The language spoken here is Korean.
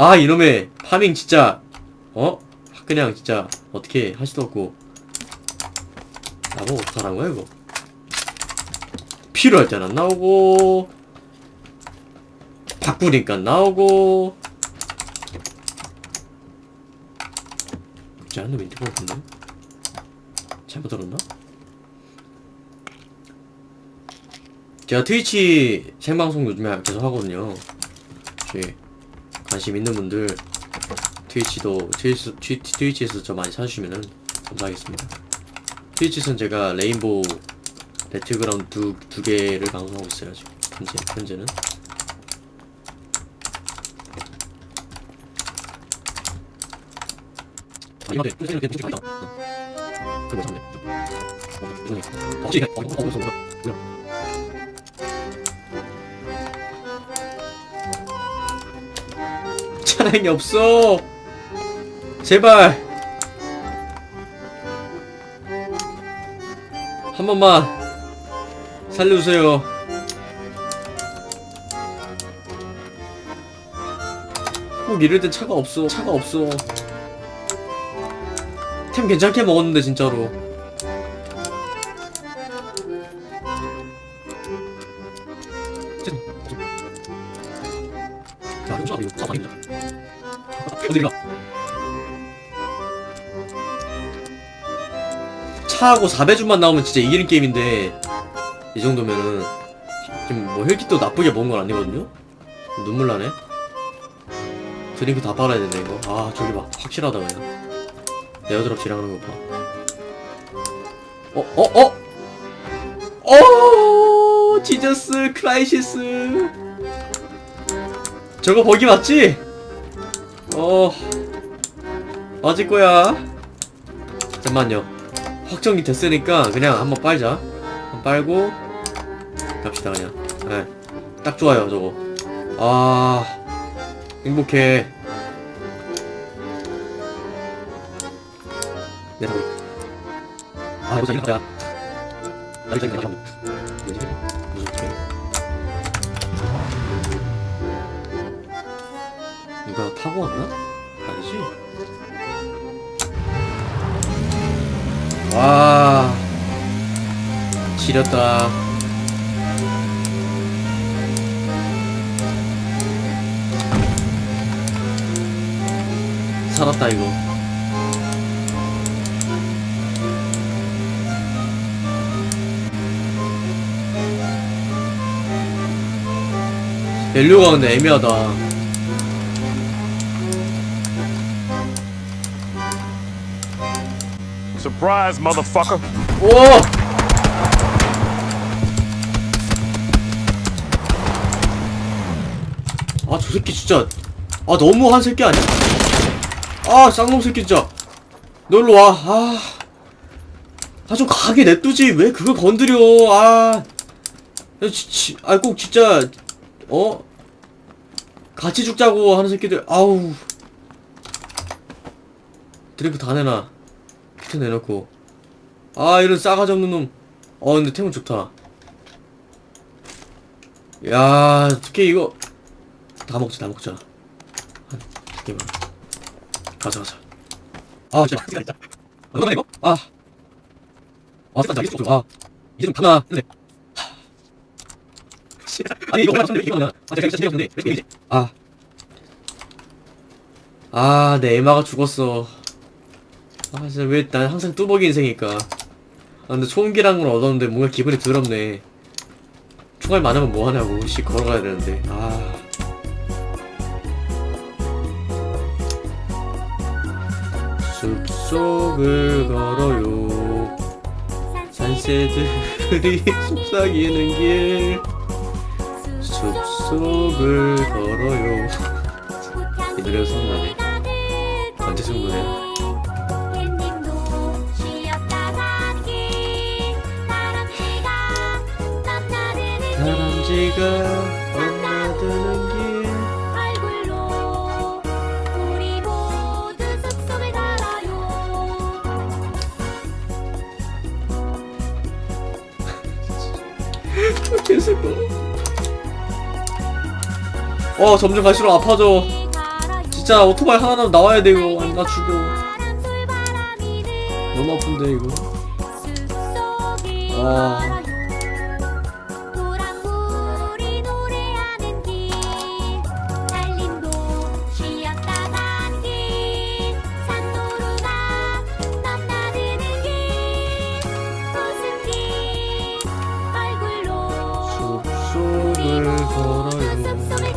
아 이놈의 파밍 진짜 어? 그냥 진짜 어떻게 할 수도 없고. 나보고 어떡하라는 거야 이거? 필요할 때는 안 나오고 바꾸니까 나오고. 그렇지 않나 멘트가 같은데? 잘못 들었나? 제가 트위치 생방송 요즘에 계속 하거든요. 혹시 관심 있는 분들 트위치도 트위치, 트위, 트위치에서 저 많이 찾으시면은 감사하겠습니다 트위치에서는 제가 레인보우 배틀그라운드 두, 두 개를 방송하고 있어요 지금 현재, 현재는 아 그거 참네 어어 혹시 어 어 차량이 없어. 제발. 한 번만 살려주세요. 꼭 이럴 땐 차가 없어. 차가 없어. 템 괜찮게 먹었는데 진짜로. 야, 어디 가? 차하고 4배줌만 나오면 진짜 이기는 게임인데 이 정도면은 지금 뭐 혈기도 나쁘게 먹은 건 아니거든요? 눈물 나네 드링크 다 빨아야 된다 이거 아 저기 봐 확실하다 그냥 airdrop 지나가는 거 봐. 어? 어? 어? 어? 지저스 크라이시스 저거 버기 맞지? 어 맞을 거야. 잠만요. 확정이 됐으니까 그냥 한번 빨자. 한번 빨고 갑시다 그냥. 네. 딱 좋아요 저거. 아 행복해. 내 사고 아 이거 이거 야나 이거 이거 뭐지 무슨 누가 타고 왔나? 아니지? 와 지렸다 살았다 이거 밸류가 근데 애매하다 Surprise, motherfucker. 오! 아, 저 새끼 진짜. 아, 너무한 새끼 아니야? 아, 쌍놈 새끼 진짜. 너 일로 와. 아. 아, 좀 가게 냅두지. 왜 그걸 건드려. 아. 지, 아, 꼭 진짜. 어? 같이 죽자고 하는 새끼들. 아우. 드링크 다 내놔. 키트 내놓고. 아 이런 싸가지 없는 놈. 어 근데 템은 좋다. 야 어떻게 이거 다 먹자 다 먹자. 한 개만. 가자 가자. 아 진짜 진짜 진짜. 너가 이거? 아. 아 잠깐 이거 아 이제 좀 가나 근데. 아니 이거 얼마 전에 이거 나. 아 제가 진짜 재미없는데 왜 이러지? 아. 아, 내 에마가 죽었어. 아, 진짜 왜, 난 항상 뚜벅이 인생이니까. 아, 근데 총기랑 걸 얻었는데 뭔가 기분이 더럽네. 총알 많으면 뭐하냐고. 씨, 걸어가야 되는데. 아. 숲속을 걸어요. 산새들이 속삭이는 길. 숲속을 걸어요. 이 노래가 생각나네. 언제 쓴 노래 다람쥐가 엄마드는 길. 얼굴로 우리 모두 숲속을 걸어요. 개슬퍼 어 점점 갈수록 아파져. 진짜 오토바이 하나라도 나와야 돼 이거 안나 죽어 너무 아픈데 이거? 아 보러요